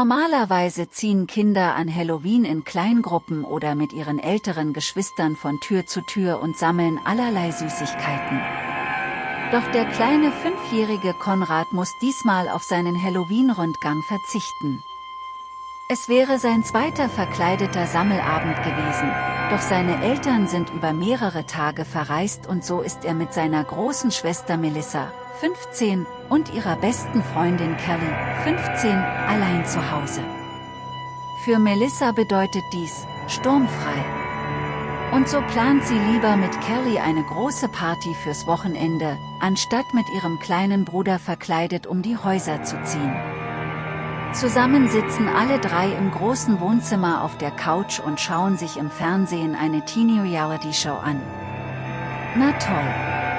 Normalerweise ziehen Kinder an Halloween in Kleingruppen oder mit ihren älteren Geschwistern von Tür zu Tür und sammeln allerlei Süßigkeiten. Doch der kleine fünfjährige Konrad muss diesmal auf seinen Halloween-Rundgang verzichten. Es wäre sein zweiter verkleideter Sammelabend gewesen, doch seine Eltern sind über mehrere Tage verreist und so ist er mit seiner großen Schwester Melissa, 15, und ihrer besten Freundin Kelly, 15, allein zu Hause. Für Melissa bedeutet dies, sturmfrei. Und so plant sie lieber mit Kelly eine große Party fürs Wochenende, anstatt mit ihrem kleinen Bruder verkleidet um die Häuser zu ziehen. Zusammen sitzen alle drei im großen Wohnzimmer auf der Couch und schauen sich im Fernsehen eine Teenie-Reality-Show an. Na toll!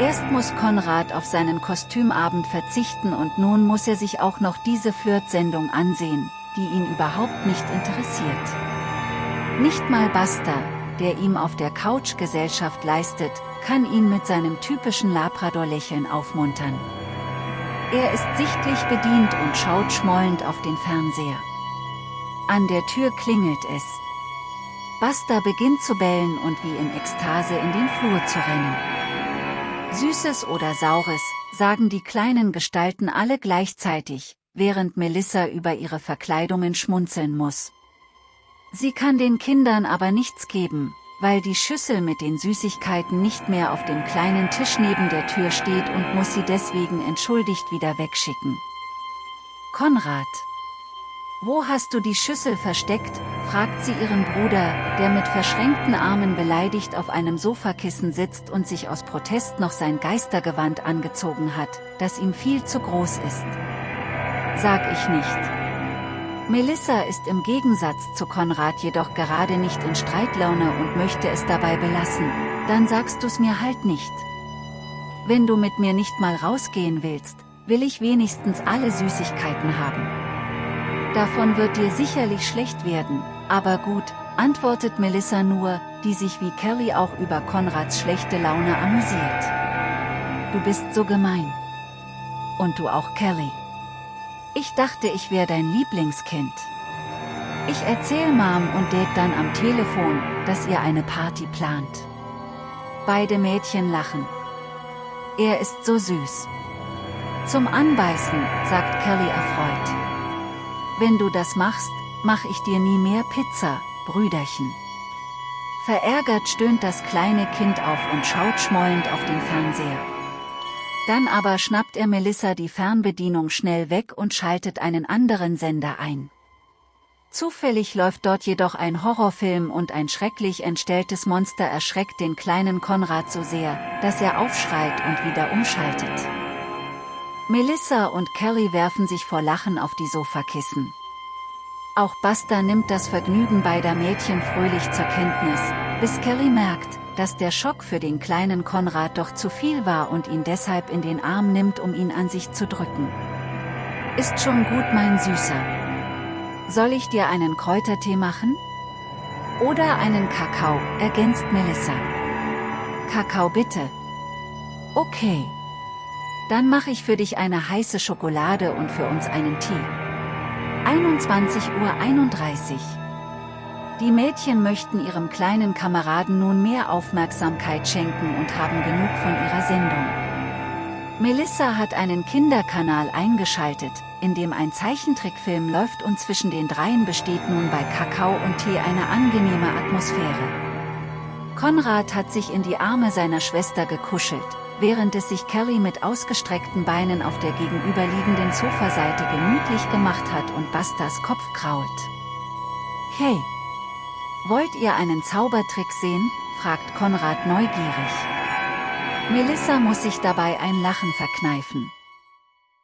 Erst muss Konrad auf seinen Kostümabend verzichten und nun muss er sich auch noch diese Flirt-Sendung ansehen, die ihn überhaupt nicht interessiert. Nicht mal Buster, der ihm auf der Couch Gesellschaft leistet, kann ihn mit seinem typischen Labrador-Lächeln aufmuntern. Er ist sichtlich bedient und schaut schmollend auf den Fernseher. An der Tür klingelt es. Buster beginnt zu bellen und wie in Ekstase in den Flur zu rennen. Süßes oder Saures, sagen die kleinen Gestalten alle gleichzeitig, während Melissa über ihre Verkleidungen schmunzeln muss. Sie kann den Kindern aber nichts geben, weil die Schüssel mit den Süßigkeiten nicht mehr auf dem kleinen Tisch neben der Tür steht und muss sie deswegen entschuldigt wieder wegschicken. Konrad. Wo hast du die Schüssel versteckt, fragt sie ihren Bruder, der mit verschränkten Armen beleidigt auf einem Sofakissen sitzt und sich aus Protest noch sein Geistergewand angezogen hat, das ihm viel zu groß ist. Sag ich nicht. Melissa ist im Gegensatz zu Konrad jedoch gerade nicht in Streitlaune und möchte es dabei belassen, dann sagst du's mir halt nicht. Wenn du mit mir nicht mal rausgehen willst, will ich wenigstens alle Süßigkeiten haben. Davon wird dir sicherlich schlecht werden, aber gut, antwortet Melissa nur, die sich wie Kelly auch über Konrads schlechte Laune amüsiert. Du bist so gemein. Und du auch Kelly. Ich dachte, ich wäre dein Lieblingskind. Ich erzähl Mom und Dad dann am Telefon, dass ihr eine Party plant. Beide Mädchen lachen. Er ist so süß. Zum Anbeißen, sagt Kelly erfreut. Wenn du das machst, mach ich dir nie mehr Pizza, Brüderchen. Verärgert stöhnt das kleine Kind auf und schaut schmollend auf den Fernseher. Dann aber schnappt er Melissa die Fernbedienung schnell weg und schaltet einen anderen Sender ein. Zufällig läuft dort jedoch ein Horrorfilm und ein schrecklich entstelltes Monster erschreckt den kleinen Konrad so sehr, dass er aufschreit und wieder umschaltet. Melissa und Kelly werfen sich vor Lachen auf die Sofakissen. Auch Buster nimmt das Vergnügen beider Mädchen fröhlich zur Kenntnis, bis Kelly merkt, dass der Schock für den kleinen Konrad doch zu viel war und ihn deshalb in den Arm nimmt, um ihn an sich zu drücken. Ist schon gut, mein Süßer. Soll ich dir einen Kräutertee machen? Oder einen Kakao, ergänzt Melissa. Kakao bitte. Okay. Dann mache ich für dich eine heiße Schokolade und für uns einen Tee. 21.31 Uhr. Die Mädchen möchten ihrem kleinen Kameraden nun mehr Aufmerksamkeit schenken und haben genug von ihrer Sendung. Melissa hat einen Kinderkanal eingeschaltet, in dem ein Zeichentrickfilm läuft und zwischen den dreien besteht nun bei Kakao und Tee eine angenehme Atmosphäre. Konrad hat sich in die Arme seiner Schwester gekuschelt, während es sich Kelly mit ausgestreckten Beinen auf der gegenüberliegenden Sofaseite gemütlich gemacht hat und Bastas Kopf krault. Hey! Wollt ihr einen Zaubertrick sehen? fragt Konrad neugierig. Melissa muss sich dabei ein Lachen verkneifen.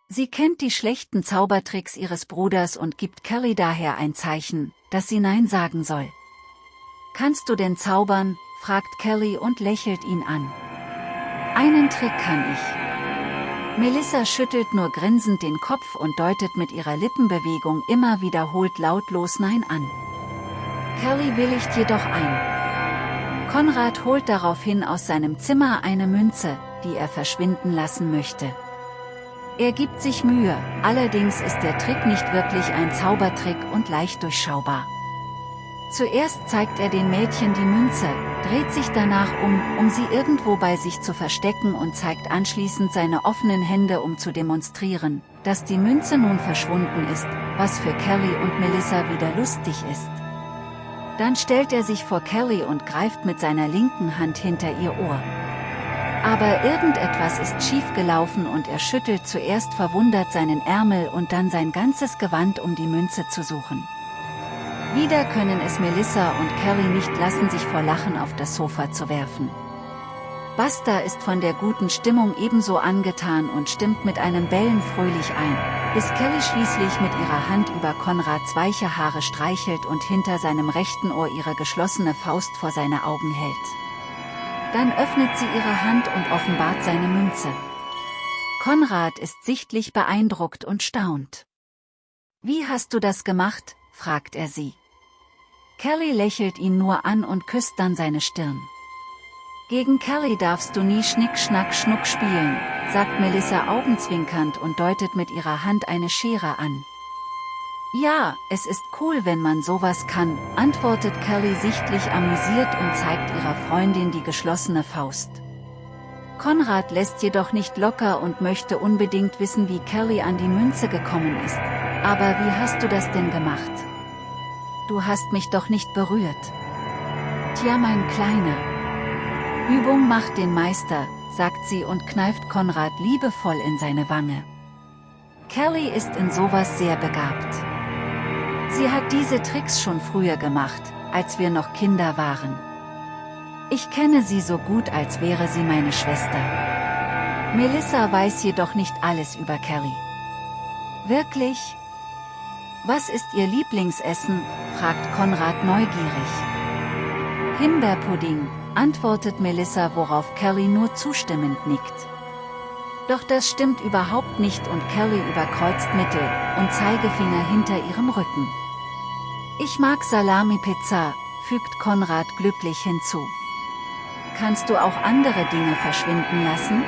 Sie kennt die schlechten Zaubertricks ihres Bruders und gibt Kelly daher ein Zeichen, dass sie Nein sagen soll. Kannst du denn zaubern? fragt Kelly und lächelt ihn an. Einen Trick kann ich. Melissa schüttelt nur grinsend den Kopf und deutet mit ihrer Lippenbewegung immer wiederholt lautlos Nein an. Kelly willigt jedoch ein. Konrad holt daraufhin aus seinem Zimmer eine Münze, die er verschwinden lassen möchte. Er gibt sich Mühe, allerdings ist der Trick nicht wirklich ein Zaubertrick und leicht durchschaubar. Zuerst zeigt er den Mädchen die Münze, dreht sich danach um, um sie irgendwo bei sich zu verstecken und zeigt anschließend seine offenen Hände um zu demonstrieren, dass die Münze nun verschwunden ist, was für Kelly und Melissa wieder lustig ist. Dann stellt er sich vor Kelly und greift mit seiner linken Hand hinter ihr Ohr. Aber irgendetwas ist schief gelaufen und er schüttelt zuerst verwundert seinen Ärmel und dann sein ganzes Gewand um die Münze zu suchen. Wieder können es Melissa und Kelly nicht lassen sich vor Lachen auf das Sofa zu werfen. Buster ist von der guten Stimmung ebenso angetan und stimmt mit einem Bellen fröhlich ein, bis Kelly schließlich mit ihrer Hand über Konrads weiche Haare streichelt und hinter seinem rechten Ohr ihre geschlossene Faust vor seine Augen hält. Dann öffnet sie ihre Hand und offenbart seine Münze. Konrad ist sichtlich beeindruckt und staunt. Wie hast du das gemacht, fragt er sie. Kelly lächelt ihn nur an und küsst dann seine Stirn. Gegen Kelly darfst du nie Schnick Schnack Schnuck spielen, sagt Melissa augenzwinkernd und deutet mit ihrer Hand eine Schere an. Ja, es ist cool wenn man sowas kann, antwortet Kelly sichtlich amüsiert und zeigt ihrer Freundin die geschlossene Faust. Konrad lässt jedoch nicht locker und möchte unbedingt wissen wie Kelly an die Münze gekommen ist. Aber wie hast du das denn gemacht? Du hast mich doch nicht berührt. Tja mein Kleiner. Übung macht den Meister, sagt sie und kneift Konrad liebevoll in seine Wange. Kelly ist in sowas sehr begabt. Sie hat diese Tricks schon früher gemacht, als wir noch Kinder waren. Ich kenne sie so gut als wäre sie meine Schwester. Melissa weiß jedoch nicht alles über Kelly. Wirklich? Was ist ihr Lieblingsessen, fragt Konrad neugierig. Himbeerpudding, antwortet Melissa worauf Kelly nur zustimmend nickt. Doch das stimmt überhaupt nicht und Kelly überkreuzt Mittel und Zeigefinger hinter ihrem Rücken. Ich mag Salami-Pizza, fügt Konrad glücklich hinzu. Kannst du auch andere Dinge verschwinden lassen?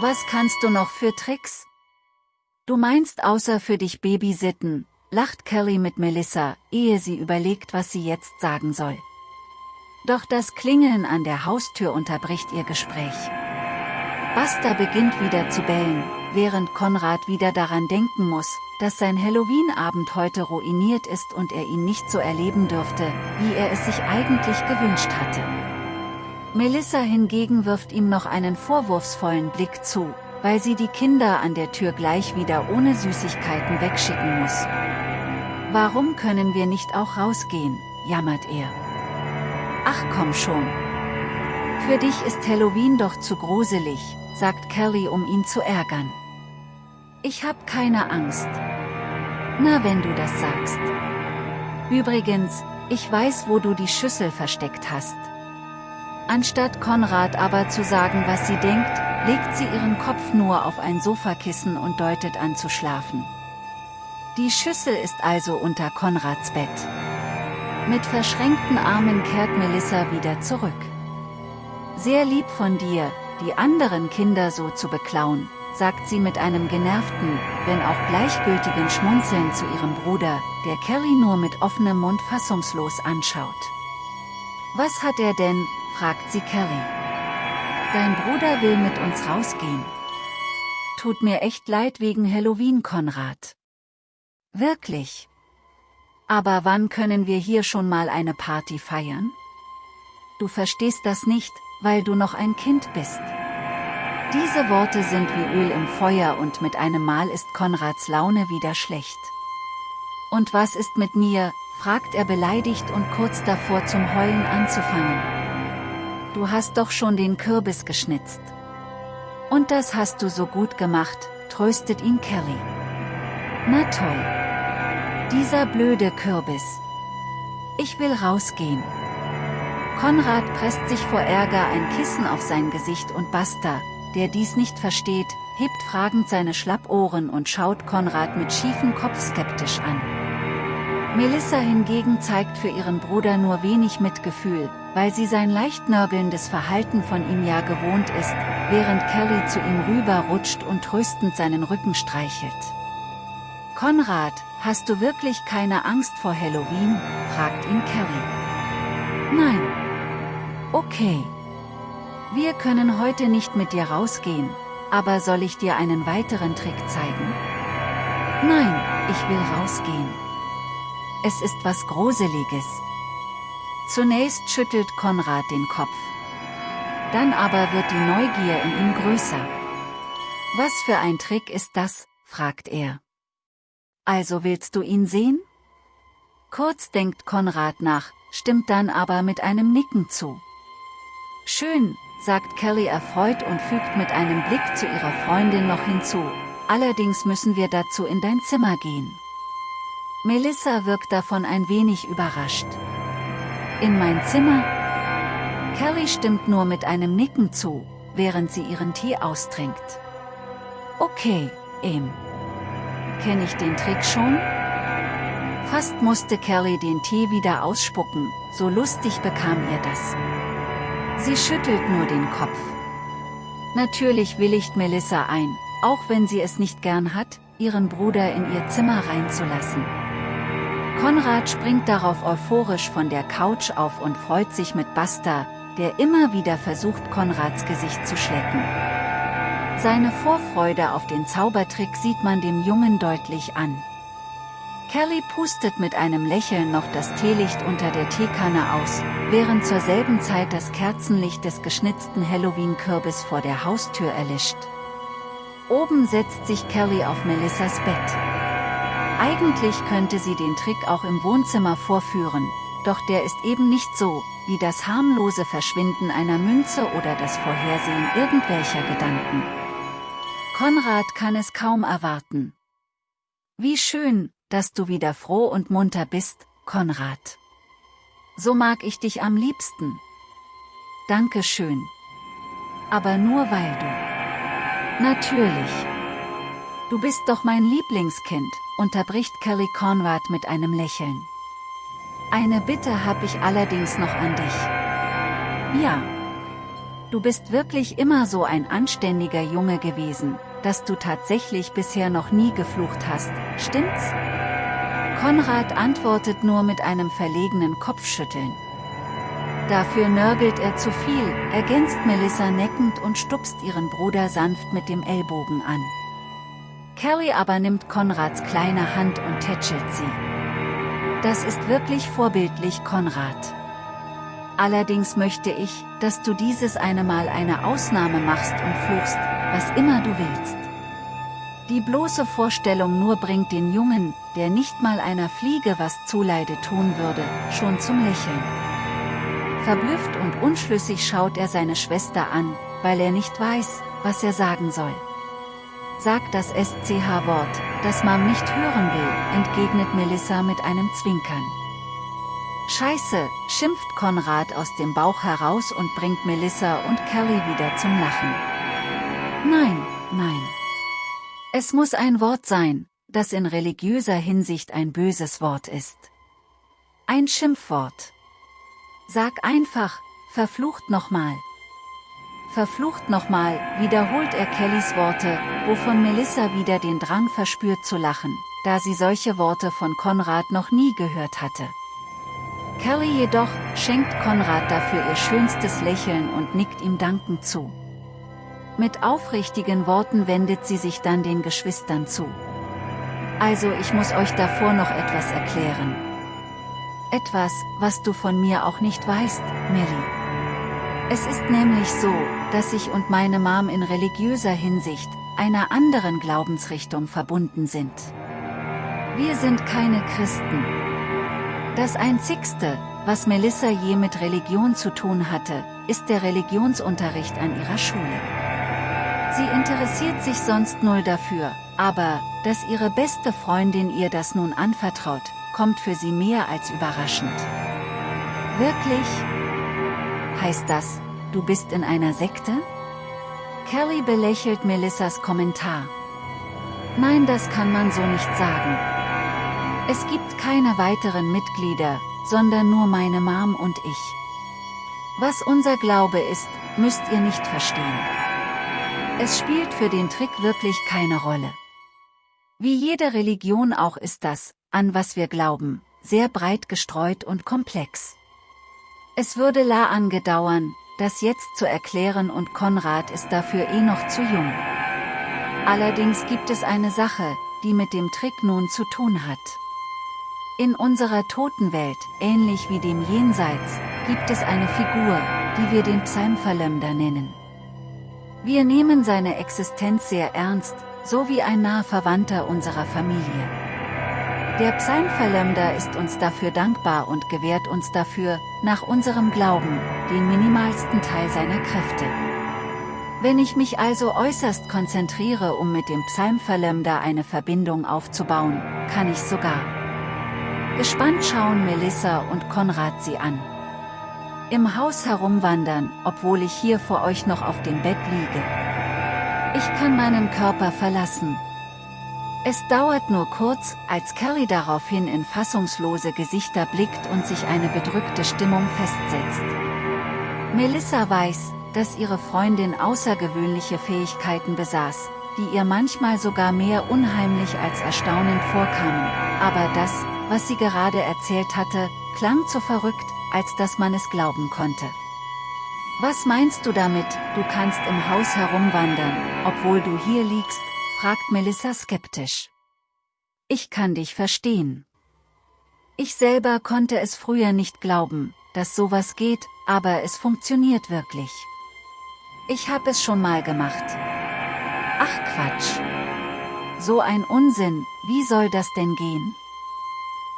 Was kannst du noch für Tricks? Du meinst außer für dich Babysitten, lacht Kelly mit Melissa, ehe sie überlegt, was sie jetzt sagen soll. Doch das Klingeln an der Haustür unterbricht ihr Gespräch. Buster beginnt wieder zu bellen, während Konrad wieder daran denken muss, dass sein Halloween-Abend heute ruiniert ist und er ihn nicht so erleben dürfte, wie er es sich eigentlich gewünscht hatte. Melissa hingegen wirft ihm noch einen vorwurfsvollen Blick zu, weil sie die Kinder an der Tür gleich wieder ohne Süßigkeiten wegschicken muss. Warum können wir nicht auch rausgehen, jammert er. Ach komm schon. Für dich ist Halloween doch zu gruselig, sagt Kelly um ihn zu ärgern. Ich hab keine Angst. Na wenn du das sagst. Übrigens, ich weiß wo du die Schüssel versteckt hast. Anstatt Konrad aber zu sagen was sie denkt, legt sie ihren Kopf nur auf ein Sofakissen und deutet an zu schlafen. Die Schüssel ist also unter Konrads Bett. Mit verschränkten Armen kehrt Melissa wieder zurück. Sehr lieb von dir, die anderen Kinder so zu beklauen, sagt sie mit einem genervten, wenn auch gleichgültigen Schmunzeln zu ihrem Bruder, der Kelly nur mit offenem Mund fassungslos anschaut. Was hat er denn, fragt sie Kelly. Dein Bruder will mit uns rausgehen. Tut mir echt leid wegen Halloween, Konrad. Wirklich. Aber wann können wir hier schon mal eine Party feiern? Du verstehst das nicht, weil du noch ein Kind bist. Diese Worte sind wie Öl im Feuer und mit einem Mal ist Konrads Laune wieder schlecht. Und was ist mit mir, fragt er beleidigt und kurz davor zum Heulen anzufangen. Du hast doch schon den Kürbis geschnitzt. Und das hast du so gut gemacht, tröstet ihn Kelly. Na toll. Dieser blöde Kürbis. Ich will rausgehen. Konrad presst sich vor Ärger ein Kissen auf sein Gesicht und Buster, der dies nicht versteht, hebt fragend seine Schlappohren und schaut Konrad mit schiefem Kopf skeptisch an. Melissa hingegen zeigt für ihren Bruder nur wenig Mitgefühl, weil sie sein leicht nörgelndes Verhalten von ihm ja gewohnt ist, während Kelly zu ihm rüberrutscht und tröstend seinen Rücken streichelt. Konrad, hast du wirklich keine Angst vor Halloween? fragt ihn Kelly. Nein. Okay. Wir können heute nicht mit dir rausgehen, aber soll ich dir einen weiteren Trick zeigen? Nein, ich will rausgehen. Es ist was Gruseliges. Zunächst schüttelt Konrad den Kopf. Dann aber wird die Neugier in ihm größer. Was für ein Trick ist das, fragt er. Also willst du ihn sehen? Kurz denkt Konrad nach, stimmt dann aber mit einem Nicken zu. Schön, sagt Kelly erfreut und fügt mit einem Blick zu ihrer Freundin noch hinzu, allerdings müssen wir dazu in dein Zimmer gehen. Melissa wirkt davon ein wenig überrascht. In mein Zimmer? Kelly stimmt nur mit einem Nicken zu, während sie ihren Tee austrinkt. Okay, Em. Kenn ich den Trick schon? Fast musste Kelly den Tee wieder ausspucken, so lustig bekam ihr das. Sie schüttelt nur den Kopf. Natürlich willigt Melissa ein, auch wenn sie es nicht gern hat, ihren Bruder in ihr Zimmer reinzulassen. Konrad springt darauf euphorisch von der Couch auf und freut sich mit Basta, der immer wieder versucht Konrads Gesicht zu schlecken. Seine Vorfreude auf den Zaubertrick sieht man dem Jungen deutlich an. Kelly pustet mit einem Lächeln noch das Teelicht unter der Teekanne aus, während zur selben Zeit das Kerzenlicht des geschnitzten Halloween-Kürbis vor der Haustür erlischt. Oben setzt sich Kelly auf Melissas Bett. Eigentlich könnte sie den Trick auch im Wohnzimmer vorführen, doch der ist eben nicht so, wie das harmlose Verschwinden einer Münze oder das Vorhersehen irgendwelcher Gedanken. Konrad kann es kaum erwarten. Wie schön, dass du wieder froh und munter bist, Konrad. So mag ich dich am liebsten. Danke schön. Aber nur weil du. Natürlich. Du bist doch mein Lieblingskind, unterbricht Kelly Conrad mit einem Lächeln. Eine Bitte habe ich allerdings noch an dich. Ja. Du bist wirklich immer so ein anständiger Junge gewesen, dass du tatsächlich bisher noch nie geflucht hast, stimmt's? Konrad antwortet nur mit einem verlegenen Kopfschütteln. Dafür nörgelt er zu viel, ergänzt Melissa neckend und stupst ihren Bruder sanft mit dem Ellbogen an. Kelly aber nimmt Konrads kleine Hand und tätschelt sie. Das ist wirklich vorbildlich, Konrad. Allerdings möchte ich, dass du dieses eine Mal eine Ausnahme machst und fluchst, was immer du willst. Die bloße Vorstellung nur bringt den Jungen, der nicht mal einer Fliege was zuleide tun würde, schon zum Lächeln. Verblüfft und unschlüssig schaut er seine Schwester an, weil er nicht weiß, was er sagen soll sagt das SCH-Wort, das Mom nicht hören will, entgegnet Melissa mit einem Zwinkern. Scheiße, schimpft Konrad aus dem Bauch heraus und bringt Melissa und Kelly wieder zum Lachen. Nein, nein. Es muss ein Wort sein, das in religiöser Hinsicht ein böses Wort ist. Ein Schimpfwort. Sag einfach, verflucht nochmal. Verflucht nochmal, wiederholt er Kellys Worte, wovon Melissa wieder den Drang verspürt zu lachen, da sie solche Worte von Konrad noch nie gehört hatte. Kelly jedoch schenkt Konrad dafür ihr schönstes Lächeln und nickt ihm dankend zu. Mit aufrichtigen Worten wendet sie sich dann den Geschwistern zu. Also ich muss euch davor noch etwas erklären. Etwas, was du von mir auch nicht weißt, Melly. Es ist nämlich so, dass ich und meine Mom in religiöser Hinsicht, einer anderen Glaubensrichtung verbunden sind. Wir sind keine Christen. Das Einzigste, was Melissa je mit Religion zu tun hatte, ist der Religionsunterricht an ihrer Schule. Sie interessiert sich sonst null dafür, aber, dass ihre beste Freundin ihr das nun anvertraut, kommt für sie mehr als überraschend. Wirklich? Heißt das, du bist in einer Sekte? Kelly belächelt Melissas Kommentar. Nein, das kann man so nicht sagen. Es gibt keine weiteren Mitglieder, sondern nur meine Mom und ich. Was unser Glaube ist, müsst ihr nicht verstehen. Es spielt für den Trick wirklich keine Rolle. Wie jede Religion auch ist das, an was wir glauben, sehr breit gestreut und komplex. Es würde la angedauern, das jetzt zu erklären und Konrad ist dafür eh noch zu jung. Allerdings gibt es eine Sache, die mit dem Trick nun zu tun hat. In unserer Totenwelt, ähnlich wie dem Jenseits, gibt es eine Figur, die wir den Psalmverlömder nennen. Wir nehmen seine Existenz sehr ernst, so wie ein naher Verwandter unserer Familie. Der Psalmverlömder ist uns dafür dankbar und gewährt uns dafür, nach unserem Glauben, den minimalsten Teil seiner Kräfte. Wenn ich mich also äußerst konzentriere um mit dem Psalmverlömder eine Verbindung aufzubauen, kann ich sogar. Gespannt schauen Melissa und Konrad sie an. Im Haus herumwandern, obwohl ich hier vor euch noch auf dem Bett liege. Ich kann meinen Körper verlassen. Es dauert nur kurz, als Kelly daraufhin in fassungslose Gesichter blickt und sich eine bedrückte Stimmung festsetzt. Melissa weiß, dass ihre Freundin außergewöhnliche Fähigkeiten besaß, die ihr manchmal sogar mehr unheimlich als erstaunend vorkamen, aber das, was sie gerade erzählt hatte, klang zu verrückt, als dass man es glauben konnte. Was meinst du damit, du kannst im Haus herumwandern, obwohl du hier liegst, fragt Melissa skeptisch. Ich kann dich verstehen. Ich selber konnte es früher nicht glauben, dass sowas geht, aber es funktioniert wirklich. Ich hab es schon mal gemacht. Ach Quatsch. So ein Unsinn, wie soll das denn gehen?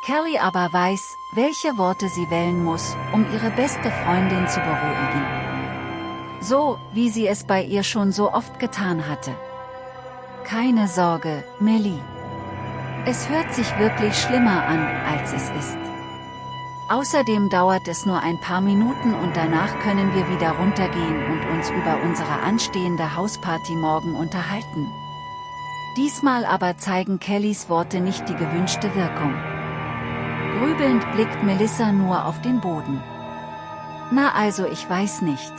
Kelly aber weiß, welche Worte sie wählen muss, um ihre beste Freundin zu beruhigen. So, wie sie es bei ihr schon so oft getan hatte. Keine Sorge, Melly. Es hört sich wirklich schlimmer an, als es ist. Außerdem dauert es nur ein paar Minuten und danach können wir wieder runtergehen und uns über unsere anstehende Hausparty morgen unterhalten. Diesmal aber zeigen Kellys Worte nicht die gewünschte Wirkung. Grübelnd blickt Melissa nur auf den Boden. Na also ich weiß nicht.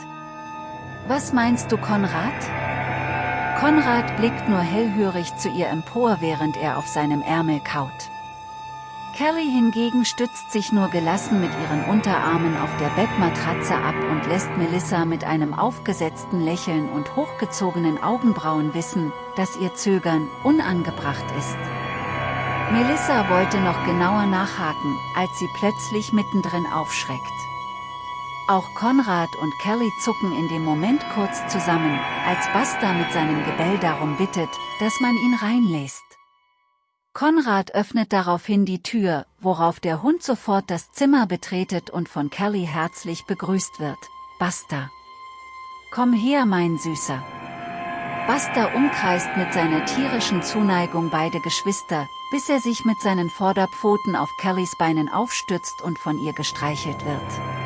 Was meinst du Konrad? Konrad blickt nur hellhörig zu ihr empor während er auf seinem Ärmel kaut. Kelly hingegen stützt sich nur gelassen mit ihren Unterarmen auf der Bettmatratze ab und lässt Melissa mit einem aufgesetzten Lächeln und hochgezogenen Augenbrauen wissen, dass ihr Zögern unangebracht ist. Melissa wollte noch genauer nachhaken, als sie plötzlich mittendrin aufschreckt. Auch Konrad und Kelly zucken in dem Moment kurz zusammen, als Buster mit seinem Gebell darum bittet, dass man ihn reinlässt. Konrad öffnet daraufhin die Tür, worauf der Hund sofort das Zimmer betretet und von Kelly herzlich begrüßt wird. Buster. Komm her, mein Süßer. Buster umkreist mit seiner tierischen Zuneigung beide Geschwister, bis er sich mit seinen Vorderpfoten auf Kellys Beinen aufstützt und von ihr gestreichelt wird.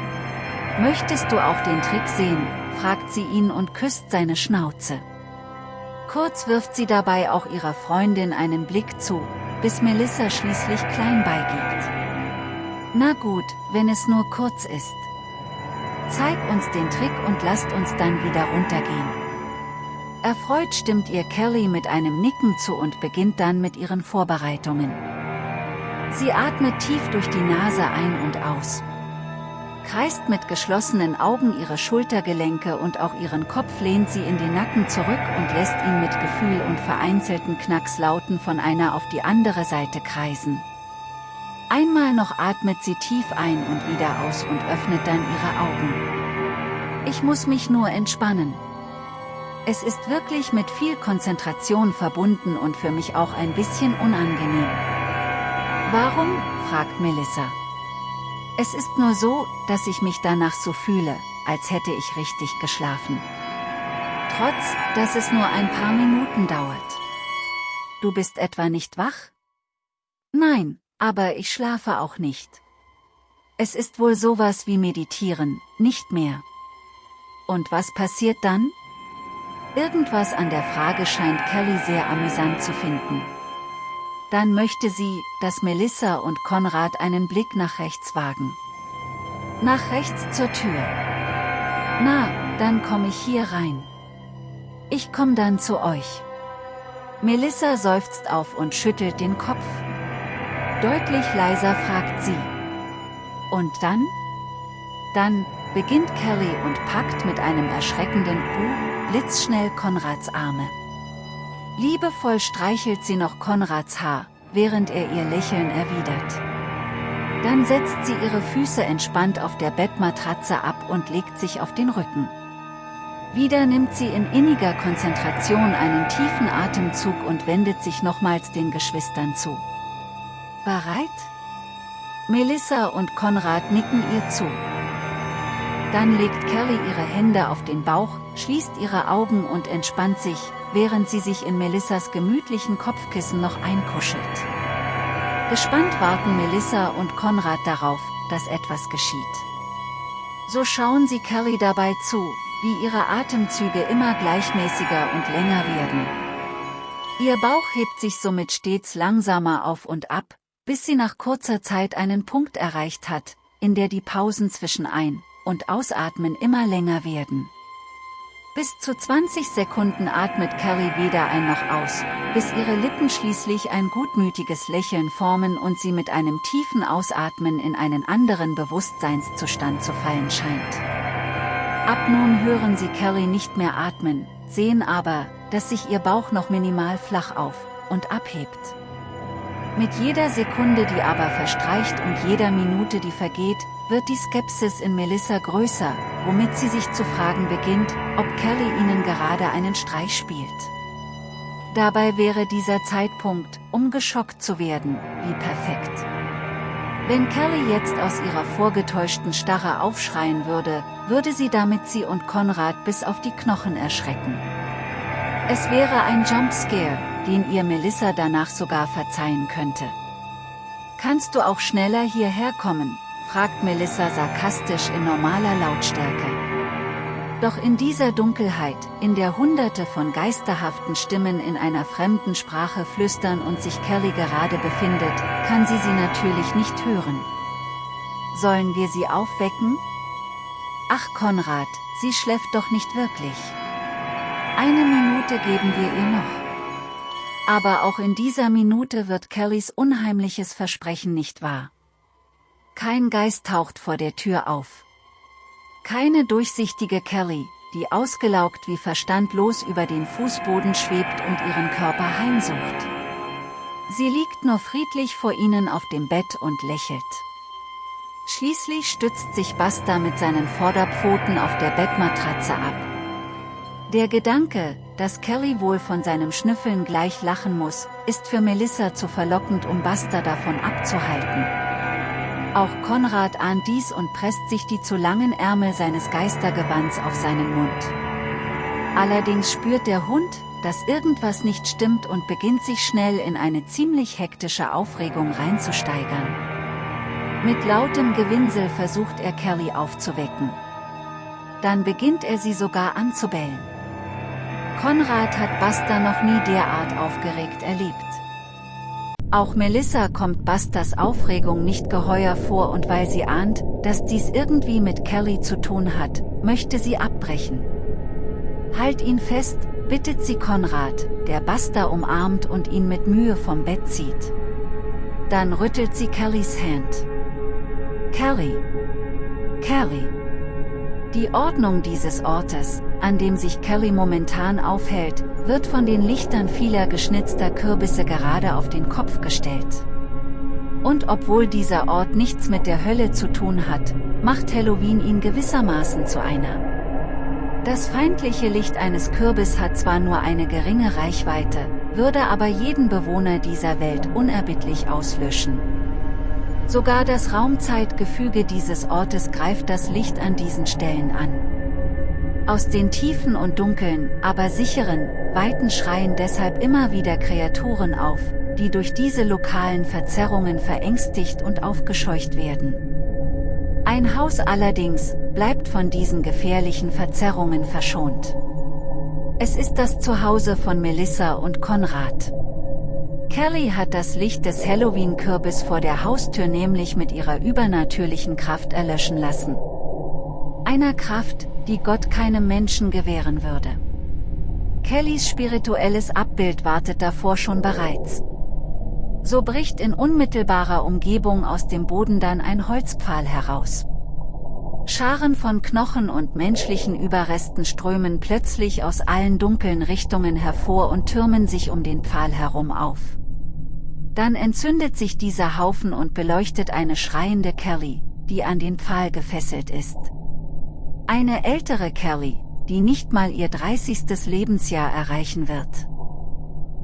Möchtest du auch den Trick sehen, fragt sie ihn und küsst seine Schnauze. Kurz wirft sie dabei auch ihrer Freundin einen Blick zu, bis Melissa schließlich klein beigibt. Na gut, wenn es nur kurz ist. Zeig uns den Trick und lasst uns dann wieder runtergehen. Erfreut stimmt ihr Kelly mit einem Nicken zu und beginnt dann mit ihren Vorbereitungen. Sie atmet tief durch die Nase ein und aus. Kreist mit geschlossenen Augen ihre Schultergelenke und auch ihren Kopf lehnt sie in den Nacken zurück und lässt ihn mit Gefühl und vereinzelten Knackslauten von einer auf die andere Seite kreisen. Einmal noch atmet sie tief ein und wieder aus und öffnet dann ihre Augen. Ich muss mich nur entspannen. Es ist wirklich mit viel Konzentration verbunden und für mich auch ein bisschen unangenehm. Warum? fragt Melissa. Es ist nur so, dass ich mich danach so fühle, als hätte ich richtig geschlafen. Trotz, dass es nur ein paar Minuten dauert. Du bist etwa nicht wach? Nein, aber ich schlafe auch nicht. Es ist wohl sowas wie meditieren, nicht mehr. Und was passiert dann? Irgendwas an der Frage scheint Kelly sehr amüsant zu finden. Dann möchte sie, dass Melissa und Konrad einen Blick nach rechts wagen. Nach rechts zur Tür. Na, dann komme ich hier rein. Ich komm dann zu euch. Melissa seufzt auf und schüttelt den Kopf. Deutlich leiser fragt sie. Und dann? Dann, beginnt Kelly und packt mit einem erschreckenden Bu, blitzschnell Konrads Arme. Liebevoll streichelt sie noch Konrads Haar, während er ihr Lächeln erwidert. Dann setzt sie ihre Füße entspannt auf der Bettmatratze ab und legt sich auf den Rücken. Wieder nimmt sie in inniger Konzentration einen tiefen Atemzug und wendet sich nochmals den Geschwistern zu. Bereit? Melissa und Konrad nicken ihr zu. Dann legt Kelly ihre Hände auf den Bauch, schließt ihre Augen und entspannt sich, während sie sich in Melissas gemütlichen Kopfkissen noch einkuschelt. Gespannt warten Melissa und Konrad darauf, dass etwas geschieht. So schauen sie Kelly dabei zu, wie ihre Atemzüge immer gleichmäßiger und länger werden. Ihr Bauch hebt sich somit stets langsamer auf und ab, bis sie nach kurzer Zeit einen Punkt erreicht hat, in der die Pausen zwischen Ein- und Ausatmen immer länger werden. Bis zu 20 Sekunden atmet Carrie weder ein noch aus, bis ihre Lippen schließlich ein gutmütiges Lächeln formen und sie mit einem tiefen Ausatmen in einen anderen Bewusstseinszustand zu fallen scheint. Ab nun hören sie Carrie nicht mehr atmen, sehen aber, dass sich ihr Bauch noch minimal flach auf und abhebt. Mit jeder Sekunde die aber verstreicht und jeder Minute die vergeht, wird die Skepsis in Melissa größer, womit sie sich zu fragen beginnt, ob Kelly ihnen gerade einen Streich spielt. Dabei wäre dieser Zeitpunkt, um geschockt zu werden, wie perfekt. Wenn Kelly jetzt aus ihrer vorgetäuschten Starre aufschreien würde, würde sie damit sie und Konrad bis auf die Knochen erschrecken. Es wäre ein Jumpscare, den ihr Melissa danach sogar verzeihen könnte. Kannst du auch schneller hierher kommen, fragt Melissa sarkastisch in normaler Lautstärke. Doch in dieser Dunkelheit, in der hunderte von geisterhaften Stimmen in einer fremden Sprache flüstern und sich Kelly gerade befindet, kann sie sie natürlich nicht hören. Sollen wir sie aufwecken? Ach Konrad, sie schläft doch nicht wirklich. Eine Minute geben wir ihr noch. Aber auch in dieser Minute wird Kellys unheimliches Versprechen nicht wahr. Kein Geist taucht vor der Tür auf. Keine durchsichtige Kelly, die ausgelaugt wie verstandlos über den Fußboden schwebt und ihren Körper heimsucht. Sie liegt nur friedlich vor ihnen auf dem Bett und lächelt. Schließlich stützt sich Basta mit seinen Vorderpfoten auf der Bettmatratze ab. Der Gedanke, dass Kelly wohl von seinem Schnüffeln gleich lachen muss, ist für Melissa zu verlockend um Basta davon abzuhalten. Auch Konrad ahnt dies und presst sich die zu langen Ärmel seines Geistergewands auf seinen Mund. Allerdings spürt der Hund, dass irgendwas nicht stimmt und beginnt sich schnell in eine ziemlich hektische Aufregung reinzusteigern. Mit lautem Gewinsel versucht er Kelly aufzuwecken. Dann beginnt er sie sogar anzubellen. Konrad hat Buster noch nie derart aufgeregt erlebt. Auch Melissa kommt Busters Aufregung nicht geheuer vor und weil sie ahnt, dass dies irgendwie mit Kelly zu tun hat, möchte sie abbrechen. Halt ihn fest, bittet sie Konrad, der Buster umarmt und ihn mit Mühe vom Bett zieht. Dann rüttelt sie Kellys Hand. Kelly. Kelly. Die Ordnung dieses Ortes, an dem sich Kelly momentan aufhält, wird von den Lichtern vieler geschnitzter Kürbisse gerade auf den Kopf gestellt. Und obwohl dieser Ort nichts mit der Hölle zu tun hat, macht Halloween ihn gewissermaßen zu einer. Das feindliche Licht eines Kürbis hat zwar nur eine geringe Reichweite, würde aber jeden Bewohner dieser Welt unerbittlich auslöschen. Sogar das Raumzeitgefüge dieses Ortes greift das Licht an diesen Stellen an. Aus den tiefen und dunklen, aber sicheren, weiten schreien deshalb immer wieder Kreaturen auf, die durch diese lokalen Verzerrungen verängstigt und aufgescheucht werden. Ein Haus allerdings, bleibt von diesen gefährlichen Verzerrungen verschont. Es ist das Zuhause von Melissa und Konrad. Kelly hat das Licht des Halloween-Kürbis vor der Haustür nämlich mit ihrer übernatürlichen Kraft erlöschen lassen. Einer Kraft, die Gott keinem Menschen gewähren würde. Kellys spirituelles Abbild wartet davor schon bereits. So bricht in unmittelbarer Umgebung aus dem Boden dann ein Holzpfahl heraus. Scharen von Knochen und menschlichen Überresten strömen plötzlich aus allen dunklen Richtungen hervor und türmen sich um den Pfahl herum auf. Dann entzündet sich dieser Haufen und beleuchtet eine schreiende Kelly, die an den Pfahl gefesselt ist. Eine ältere Kelly, die nicht mal ihr 30. Lebensjahr erreichen wird.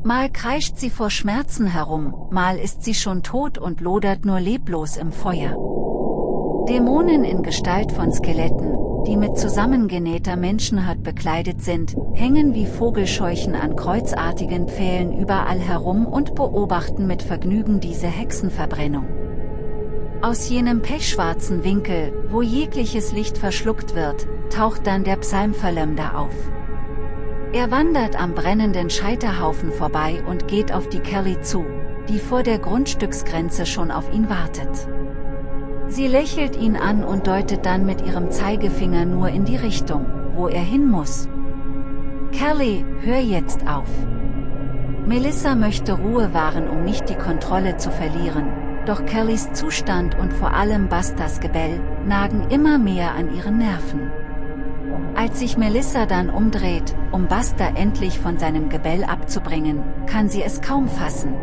Mal kreischt sie vor Schmerzen herum, mal ist sie schon tot und lodert nur leblos im Feuer. Dämonen in Gestalt von Skeletten, die mit zusammengenähter Menschenhaut bekleidet sind, hängen wie Vogelscheuchen an kreuzartigen Pfählen überall herum und beobachten mit Vergnügen diese Hexenverbrennung. Aus jenem pechschwarzen Winkel, wo jegliches Licht verschluckt wird, taucht dann der Psalmverleumder auf. Er wandert am brennenden Scheiterhaufen vorbei und geht auf die Kelly zu, die vor der Grundstücksgrenze schon auf ihn wartet. Sie lächelt ihn an und deutet dann mit ihrem Zeigefinger nur in die Richtung, wo er hin muss. Kelly, hör jetzt auf. Melissa möchte Ruhe wahren um nicht die Kontrolle zu verlieren, doch Kellys Zustand und vor allem Bastas Gebell, nagen immer mehr an ihren Nerven. Als sich Melissa dann umdreht, um Basta endlich von seinem Gebell abzubringen, kann sie es kaum fassen.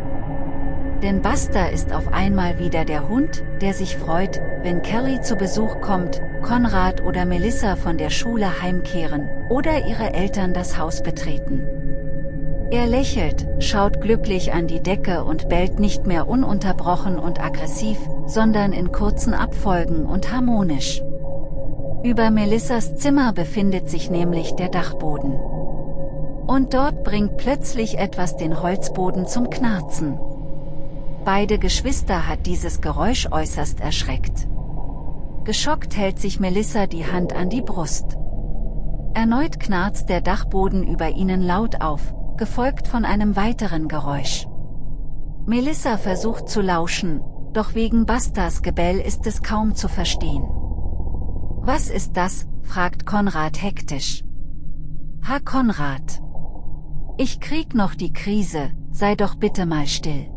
Denn Buster ist auf einmal wieder der Hund, der sich freut, wenn Kelly zu Besuch kommt, Konrad oder Melissa von der Schule heimkehren, oder ihre Eltern das Haus betreten. Er lächelt, schaut glücklich an die Decke und bellt nicht mehr ununterbrochen und aggressiv, sondern in kurzen Abfolgen und harmonisch. Über Melissas Zimmer befindet sich nämlich der Dachboden. Und dort bringt plötzlich etwas den Holzboden zum Knarzen. Beide Geschwister hat dieses Geräusch äußerst erschreckt. Geschockt hält sich Melissa die Hand an die Brust. Erneut knarzt der Dachboden über ihnen laut auf, gefolgt von einem weiteren Geräusch. Melissa versucht zu lauschen, doch wegen Bastas Gebell ist es kaum zu verstehen. Was ist das? fragt Konrad hektisch. Ha Konrad. Ich krieg noch die Krise, sei doch bitte mal still.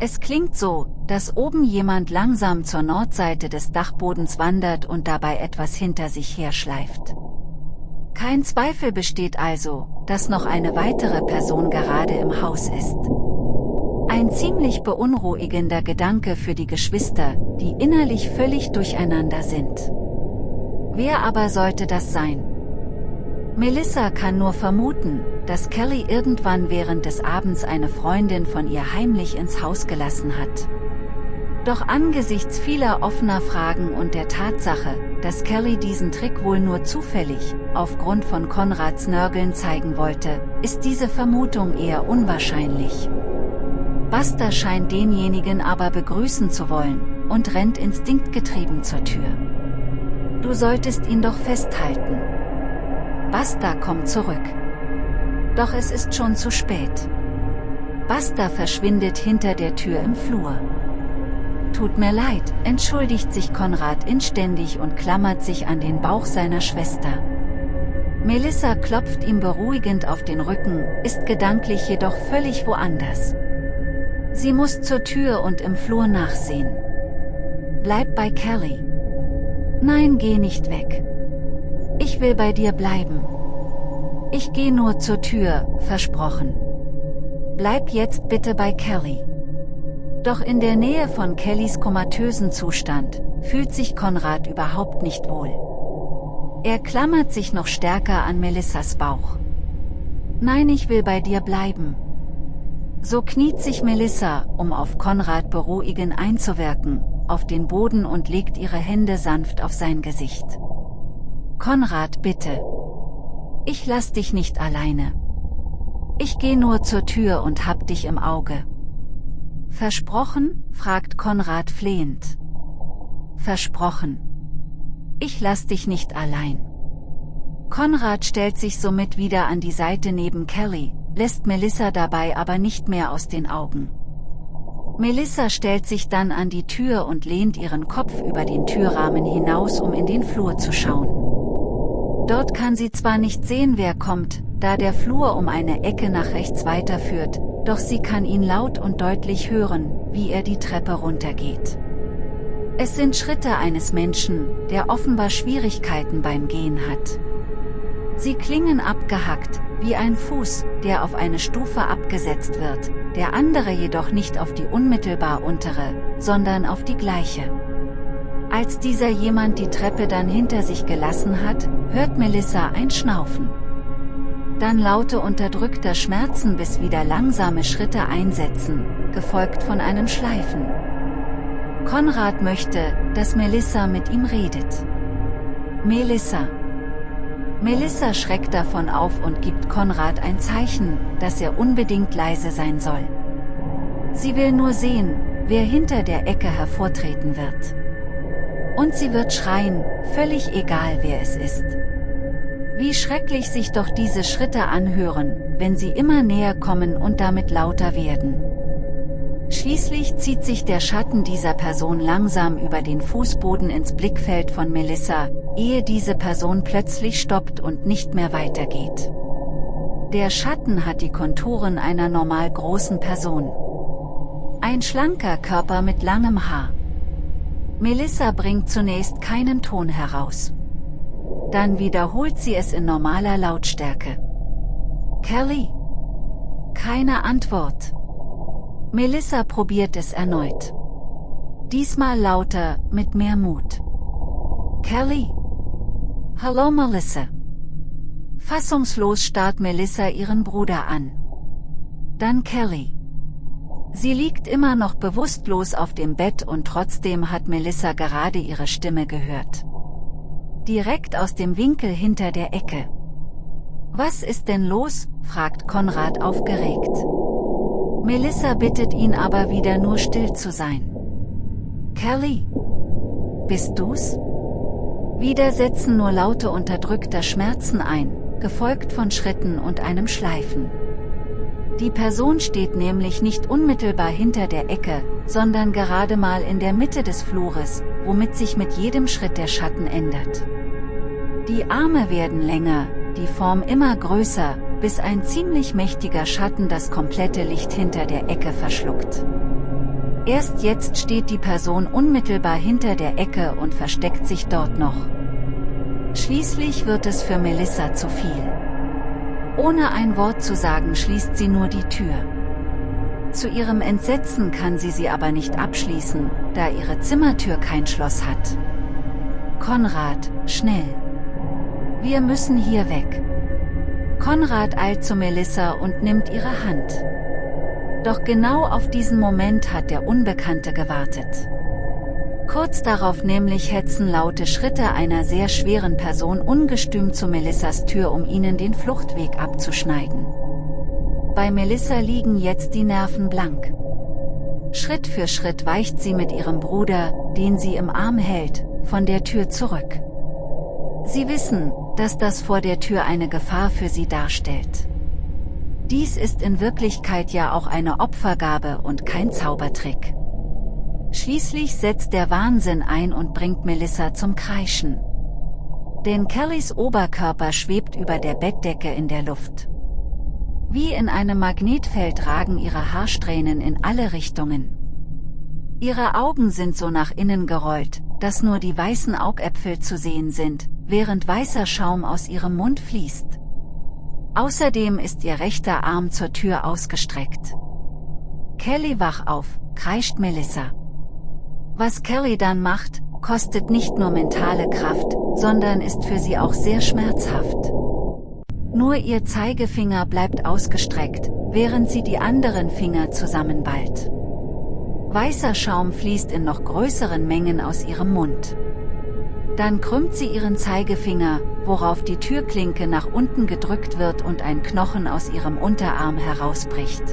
Es klingt so, dass oben jemand langsam zur Nordseite des Dachbodens wandert und dabei etwas hinter sich herschleift. Kein Zweifel besteht also, dass noch eine weitere Person gerade im Haus ist. Ein ziemlich beunruhigender Gedanke für die Geschwister, die innerlich völlig durcheinander sind. Wer aber sollte das sein? Melissa kann nur vermuten, dass Kelly irgendwann während des Abends eine Freundin von ihr heimlich ins Haus gelassen hat. Doch angesichts vieler offener Fragen und der Tatsache, dass Kelly diesen Trick wohl nur zufällig, aufgrund von Konrads Nörgeln zeigen wollte, ist diese Vermutung eher unwahrscheinlich. Buster scheint denjenigen aber begrüßen zu wollen, und rennt instinktgetrieben zur Tür. Du solltest ihn doch festhalten. Buster kommt zurück. Doch es ist schon zu spät. Basta verschwindet hinter der Tür im Flur. Tut mir leid, entschuldigt sich Konrad inständig und klammert sich an den Bauch seiner Schwester. Melissa klopft ihm beruhigend auf den Rücken, ist gedanklich jedoch völlig woanders. Sie muss zur Tür und im Flur nachsehen. Bleib bei Kelly. Nein, geh nicht weg. Ich will bei dir bleiben. Ich gehe nur zur Tür, versprochen. Bleib jetzt bitte bei Kelly. Doch in der Nähe von Kellys komatösen Zustand, fühlt sich Konrad überhaupt nicht wohl. Er klammert sich noch stärker an Melissas Bauch. Nein, ich will bei dir bleiben. So kniet sich Melissa, um auf Konrad beruhigend einzuwirken, auf den Boden und legt ihre Hände sanft auf sein Gesicht. Konrad bitte, ich lass dich nicht alleine. Ich geh nur zur Tür und hab dich im Auge. Versprochen? fragt Konrad flehend. Versprochen. Ich lass dich nicht allein. Konrad stellt sich somit wieder an die Seite neben Kelly, lässt Melissa dabei aber nicht mehr aus den Augen. Melissa stellt sich dann an die Tür und lehnt ihren Kopf über den Türrahmen hinaus, um in den Flur zu schauen. Dort kann sie zwar nicht sehen, wer kommt, da der Flur um eine Ecke nach rechts weiterführt, doch sie kann ihn laut und deutlich hören, wie er die Treppe runtergeht. Es sind Schritte eines Menschen, der offenbar Schwierigkeiten beim Gehen hat. Sie klingen abgehackt, wie ein Fuß, der auf eine Stufe abgesetzt wird, der andere jedoch nicht auf die unmittelbar untere, sondern auf die gleiche. Als dieser jemand die Treppe dann hinter sich gelassen hat, hört Melissa ein Schnaufen. Dann laute unterdrückter Schmerzen bis wieder langsame Schritte einsetzen, gefolgt von einem Schleifen. Konrad möchte, dass Melissa mit ihm redet. Melissa, Melissa schreckt davon auf und gibt Konrad ein Zeichen, dass er unbedingt leise sein soll. Sie will nur sehen, wer hinter der Ecke hervortreten wird. Und sie wird schreien, völlig egal wer es ist. Wie schrecklich sich doch diese Schritte anhören, wenn sie immer näher kommen und damit lauter werden. Schließlich zieht sich der Schatten dieser Person langsam über den Fußboden ins Blickfeld von Melissa, ehe diese Person plötzlich stoppt und nicht mehr weitergeht. Der Schatten hat die Konturen einer normal großen Person. Ein schlanker Körper mit langem Haar. Melissa bringt zunächst keinen Ton heraus. Dann wiederholt sie es in normaler Lautstärke. Kelly? Keine Antwort. Melissa probiert es erneut. Diesmal lauter, mit mehr Mut. Kelly? Hallo Melissa. Fassungslos starrt Melissa ihren Bruder an. Dann Kelly. Sie liegt immer noch bewusstlos auf dem Bett und trotzdem hat Melissa gerade ihre Stimme gehört. Direkt aus dem Winkel hinter der Ecke. Was ist denn los? fragt Konrad aufgeregt. Melissa bittet ihn aber wieder nur still zu sein. Kelly? Bist du's? Wieder setzen nur laute unterdrückter Schmerzen ein, gefolgt von Schritten und einem Schleifen. Die Person steht nämlich nicht unmittelbar hinter der Ecke, sondern gerade mal in der Mitte des Flures, womit sich mit jedem Schritt der Schatten ändert. Die Arme werden länger, die Form immer größer, bis ein ziemlich mächtiger Schatten das komplette Licht hinter der Ecke verschluckt. Erst jetzt steht die Person unmittelbar hinter der Ecke und versteckt sich dort noch. Schließlich wird es für Melissa zu viel. Ohne ein Wort zu sagen schließt sie nur die Tür. Zu ihrem Entsetzen kann sie sie aber nicht abschließen, da ihre Zimmertür kein Schloss hat. Konrad, schnell. Wir müssen hier weg. Konrad eilt zu Melissa und nimmt ihre Hand. Doch genau auf diesen Moment hat der Unbekannte gewartet. Kurz darauf nämlich hetzen laute Schritte einer sehr schweren Person ungestüm zu Melissas Tür um ihnen den Fluchtweg abzuschneiden. Bei Melissa liegen jetzt die Nerven blank. Schritt für Schritt weicht sie mit ihrem Bruder, den sie im Arm hält, von der Tür zurück. Sie wissen, dass das vor der Tür eine Gefahr für sie darstellt. Dies ist in Wirklichkeit ja auch eine Opfergabe und kein Zaubertrick. Schließlich setzt der Wahnsinn ein und bringt Melissa zum Kreischen. Denn Kellys Oberkörper schwebt über der Bettdecke in der Luft. Wie in einem Magnetfeld ragen ihre Haarsträhnen in alle Richtungen. Ihre Augen sind so nach innen gerollt, dass nur die weißen Augäpfel zu sehen sind, während weißer Schaum aus ihrem Mund fließt. Außerdem ist ihr rechter Arm zur Tür ausgestreckt. Kelly wach auf, kreischt Melissa. Was Kelly dann macht, kostet nicht nur mentale Kraft, sondern ist für sie auch sehr schmerzhaft. Nur ihr Zeigefinger bleibt ausgestreckt, während sie die anderen Finger zusammenballt. Weißer Schaum fließt in noch größeren Mengen aus ihrem Mund. Dann krümmt sie ihren Zeigefinger, worauf die Türklinke nach unten gedrückt wird und ein Knochen aus ihrem Unterarm herausbricht.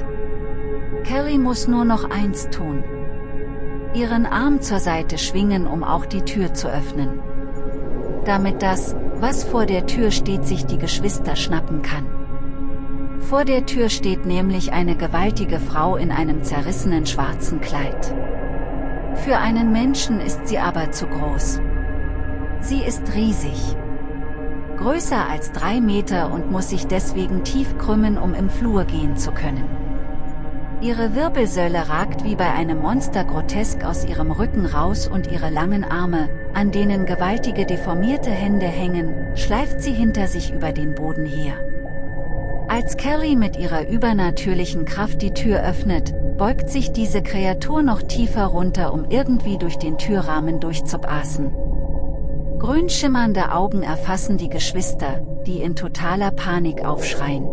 Kelly muss nur noch eins tun. Ihren Arm zur Seite schwingen um auch die Tür zu öffnen. Damit das, was vor der Tür steht sich die Geschwister schnappen kann. Vor der Tür steht nämlich eine gewaltige Frau in einem zerrissenen schwarzen Kleid. Für einen Menschen ist sie aber zu groß. Sie ist riesig. Größer als drei Meter und muss sich deswegen tief krümmen, um im Flur gehen zu können. Ihre Wirbelsäule ragt wie bei einem Monster grotesk aus ihrem Rücken raus und ihre langen Arme, an denen gewaltige deformierte Hände hängen, schleift sie hinter sich über den Boden her. Als Kelly mit ihrer übernatürlichen Kraft die Tür öffnet, beugt sich diese Kreatur noch tiefer runter um irgendwie durch den Türrahmen durchzupassen. Grün schimmernde Augen erfassen die Geschwister, die in totaler Panik aufschreien.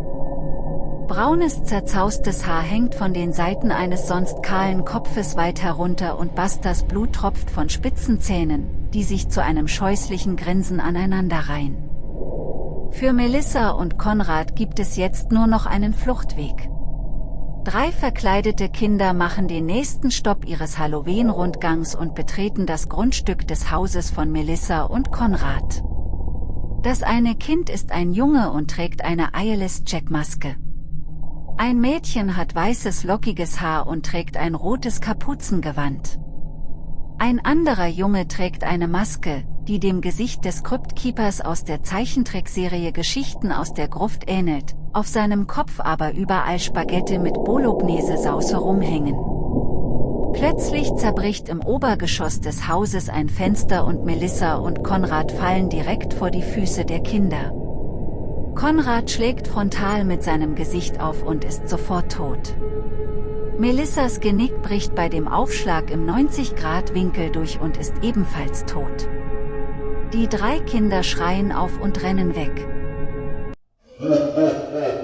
Braunes zerzaustes Haar hängt von den Seiten eines sonst kahlen Kopfes weit herunter und Busters Blut tropft von spitzen Zähnen, die sich zu einem scheußlichen Grinsen aneinanderreihen. Für Melissa und Konrad gibt es jetzt nur noch einen Fluchtweg. Drei verkleidete Kinder machen den nächsten Stopp ihres Halloween-Rundgangs und betreten das Grundstück des Hauses von Melissa und Konrad. Das eine Kind ist ein Junge und trägt eine Eyeless-Jack-Maske. Ein Mädchen hat weißes lockiges Haar und trägt ein rotes Kapuzengewand. Ein anderer Junge trägt eine Maske, die dem Gesicht des Cryptkeepers aus der Zeichentrickserie Geschichten aus der Gruft ähnelt, auf seinem Kopf aber überall Spaghetti mit Bolognese-Sauce rumhängen. Plötzlich zerbricht im Obergeschoss des Hauses ein Fenster und Melissa und Konrad fallen direkt vor die Füße der Kinder. Konrad schlägt frontal mit seinem Gesicht auf und ist sofort tot. Melissas Genick bricht bei dem Aufschlag im 90-Grad-Winkel durch und ist ebenfalls tot. Die drei Kinder schreien auf und rennen weg.